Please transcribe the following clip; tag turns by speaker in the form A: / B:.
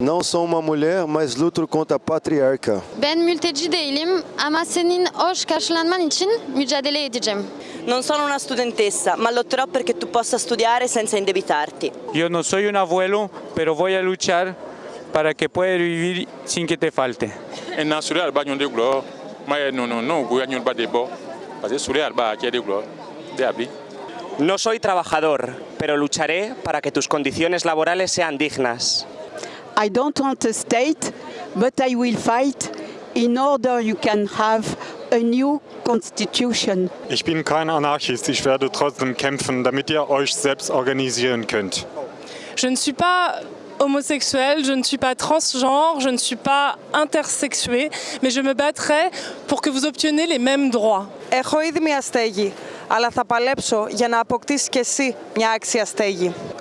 A: Non, sou uma mulher, mas luto contra a patriarca.
B: Ben mülteci değilim ama senin hoş karşılanman için mücadele edeceğim.
C: Non sono una studentessa, ma lotterò perché tu possa studiare senza indebitarti.
D: Io non soy un abuelo, pero voy a luchar para que puedas vivir sin que te falte.
E: En na suri alba nyonde gulo, ma no no no guya nyonba debo, parce suri alba akede de abi.
F: No soy trabajador, pero lucharé para que tus condiciones laborales sean dignas.
G: I don't want a state, but I will fight in order you can have a new constitution.
H: Ich bin kein Anarchist, ich werde trotzdem kämpfen, damit ihr euch selbst organisieren könnt.
I: Je ne suis pas homosexuel, je ne suis pas transgenre, je ne suis pas intersexué, mais je me battrai pour que vous obteniez les mêmes droits.
J: Έχω ήδη μια στέγη, αλλά θα παλέψω για να αποκτήσεις και εσύ μια άξια στέγη.